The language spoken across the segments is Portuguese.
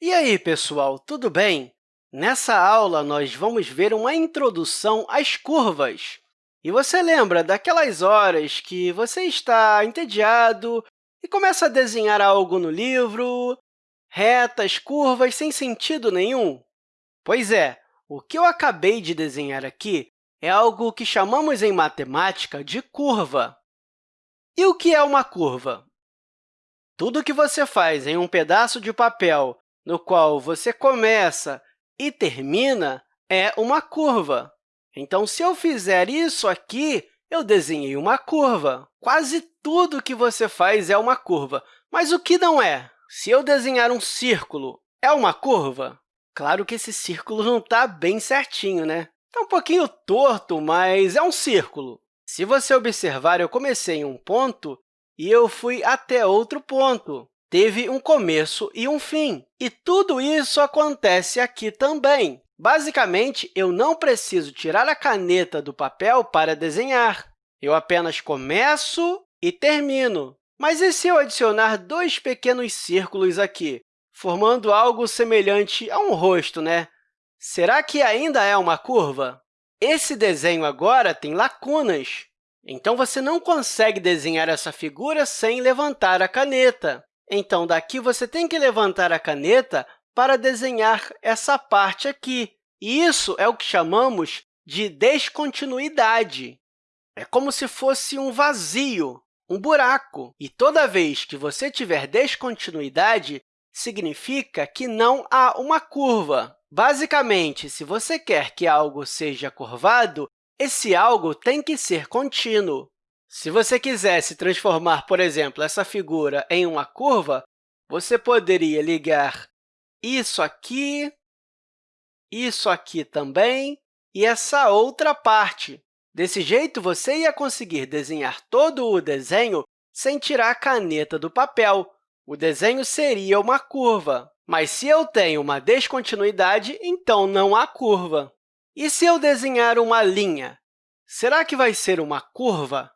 E aí, pessoal, tudo bem? Nessa aula, nós vamos ver uma introdução às curvas. E você lembra daquelas horas que você está entediado e começa a desenhar algo no livro, retas, curvas, sem sentido nenhum? Pois é, o que eu acabei de desenhar aqui é algo que chamamos em matemática de curva. E o que é uma curva? Tudo que você faz em um pedaço de papel no qual você começa e termina é uma curva. Então, se eu fizer isso aqui, eu desenhei uma curva. Quase tudo que você faz é uma curva. Mas o que não é? Se eu desenhar um círculo, é uma curva? Claro que esse círculo não está bem certinho, né? Está um pouquinho torto, mas é um círculo. Se você observar, eu comecei em um ponto e eu fui até outro ponto. Teve um começo e um fim. E tudo isso acontece aqui também. Basicamente, eu não preciso tirar a caneta do papel para desenhar. Eu apenas começo e termino. Mas e se eu adicionar dois pequenos círculos aqui? formando algo semelhante a um rosto, né? Será que ainda é uma curva? Esse desenho agora tem lacunas, então você não consegue desenhar essa figura sem levantar a caneta. Então, daqui você tem que levantar a caneta para desenhar essa parte aqui. E isso é o que chamamos de descontinuidade. É como se fosse um vazio, um buraco. E toda vez que você tiver descontinuidade, significa que não há uma curva. Basicamente, se você quer que algo seja curvado, esse algo tem que ser contínuo. Se você quisesse transformar, por exemplo, essa figura em uma curva, você poderia ligar isso aqui, isso aqui também e essa outra parte. Desse jeito, você ia conseguir desenhar todo o desenho sem tirar a caneta do papel, o desenho seria uma curva. Mas se eu tenho uma descontinuidade, então não há curva. E se eu desenhar uma linha? Será que vai ser uma curva?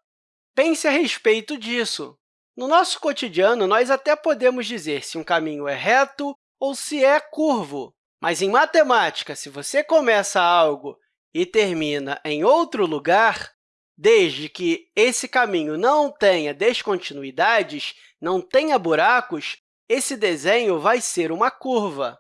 Pense a respeito disso. No nosso cotidiano, nós até podemos dizer se um caminho é reto ou se é curvo. Mas, em matemática, se você começa algo e termina em outro lugar, desde que esse caminho não tenha descontinuidades, não tenha buracos, esse desenho vai ser uma curva.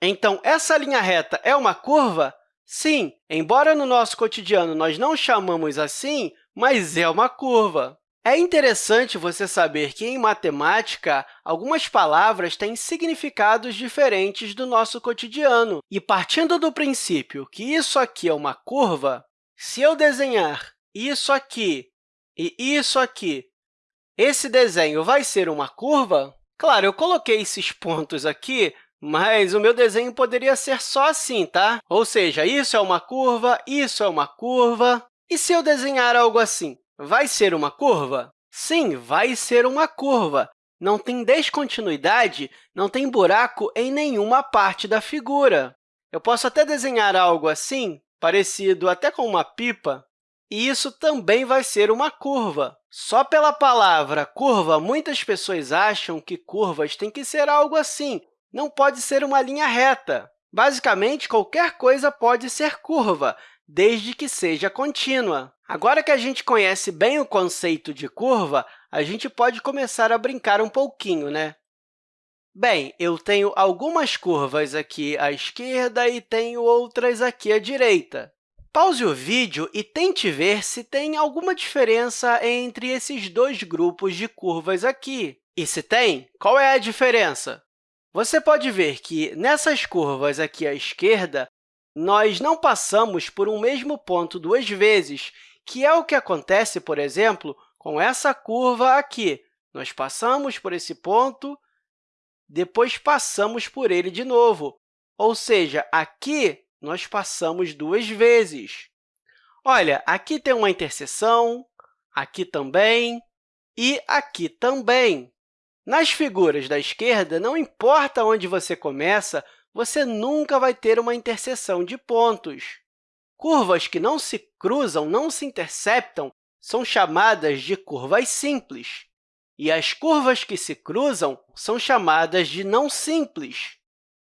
Então, essa linha reta é uma curva? Sim, embora no nosso cotidiano nós não chamamos assim, mas é uma curva. É interessante você saber que, em matemática, algumas palavras têm significados diferentes do nosso cotidiano. E, partindo do princípio que isso aqui é uma curva, se eu desenhar isso aqui e isso aqui esse desenho vai ser uma curva? Claro, eu coloquei esses pontos aqui, mas o meu desenho poderia ser só assim, tá? Ou seja, isso é uma curva, isso é uma curva. E se eu desenhar algo assim, vai ser uma curva? Sim, vai ser uma curva. Não tem descontinuidade, não tem buraco em nenhuma parte da figura. Eu posso até desenhar algo assim, parecido até com uma pipa, e isso também vai ser uma curva. Só pela palavra curva, muitas pessoas acham que curvas têm que ser algo assim, não pode ser uma linha reta. Basicamente, qualquer coisa pode ser curva, desde que seja contínua. Agora que a gente conhece bem o conceito de curva, a gente pode começar a brincar um pouquinho, né? Bem, eu tenho algumas curvas aqui à esquerda e tenho outras aqui à direita. Pause o vídeo e tente ver se tem alguma diferença entre esses dois grupos de curvas aqui. E se tem, qual é a diferença? Você pode ver que, nessas curvas aqui à esquerda, nós não passamos por um mesmo ponto duas vezes, que é o que acontece, por exemplo, com essa curva aqui. Nós passamos por esse ponto, depois passamos por ele de novo. Ou seja, aqui nós passamos duas vezes. Olha, aqui tem uma interseção, aqui também e aqui também. Nas figuras da esquerda, não importa onde você começa, você nunca vai ter uma interseção de pontos. Curvas que não se cruzam, não se interceptam, são chamadas de curvas simples. E as curvas que se cruzam são chamadas de não simples.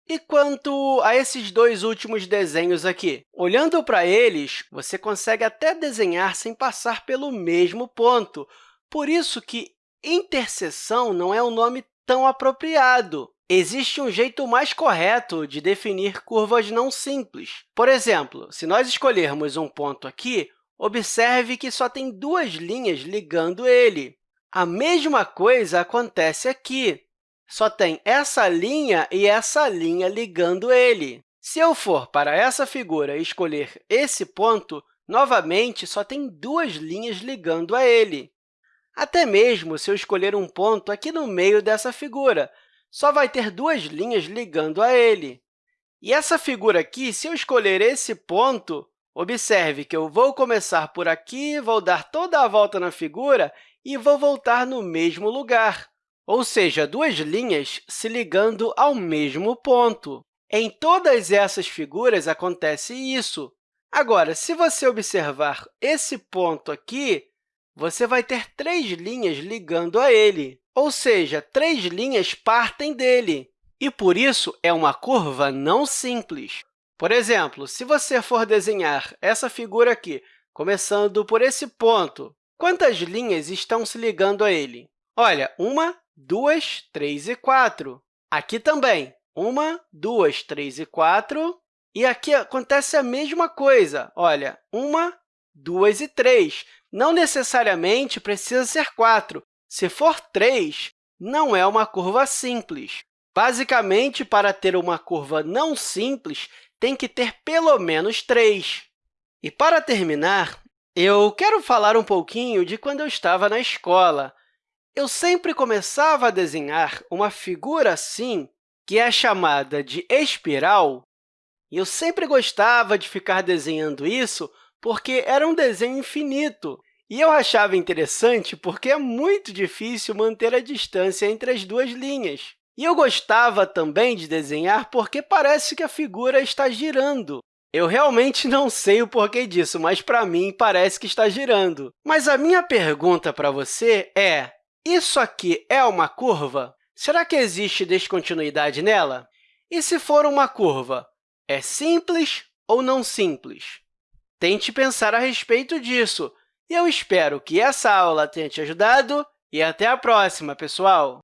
E quanto a esses dois últimos desenhos aqui? Olhando para eles, você consegue até desenhar sem passar pelo mesmo ponto. Por isso que interseção não é um nome tão apropriado. Existe um jeito mais correto de definir curvas não simples. Por exemplo, se nós escolhermos um ponto aqui, observe que só tem duas linhas ligando ele. A mesma coisa acontece aqui só tem essa linha e essa linha ligando ele. Se eu for para essa figura e escolher esse ponto, novamente, só tem duas linhas ligando a ele. Até mesmo se eu escolher um ponto aqui no meio dessa figura, só vai ter duas linhas ligando a ele. E essa figura aqui, se eu escolher esse ponto, observe que eu vou começar por aqui, vou dar toda a volta na figura e vou voltar no mesmo lugar ou seja, duas linhas se ligando ao mesmo ponto. Em todas essas figuras acontece isso. Agora, se você observar esse ponto aqui, você vai ter três linhas ligando a ele, ou seja, três linhas partem dele, e, por isso, é uma curva não simples. Por exemplo, se você for desenhar essa figura aqui, começando por esse ponto, quantas linhas estão se ligando a ele? Olha, uma, 2, 3 e 4. Aqui também, 1, 2, 3 e 4. E aqui acontece a mesma coisa. Olha, 1, 2 e 3. Não necessariamente precisa ser 4. Se for 3, não é uma curva simples. Basicamente, para ter uma curva não simples, tem que ter pelo menos 3. E, para terminar, eu quero falar um pouquinho de quando eu estava na escola. Eu sempre começava a desenhar uma figura assim, que é chamada de espiral, e eu sempre gostava de ficar desenhando isso porque era um desenho infinito. E eu achava interessante porque é muito difícil manter a distância entre as duas linhas. E eu gostava também de desenhar porque parece que a figura está girando. Eu realmente não sei o porquê disso, mas, para mim, parece que está girando. Mas a minha pergunta para você é, isso aqui é uma curva? Será que existe descontinuidade nela? E se for uma curva, é simples ou não simples? Tente pensar a respeito disso. Eu espero que essa aula tenha te ajudado e até a próxima, pessoal!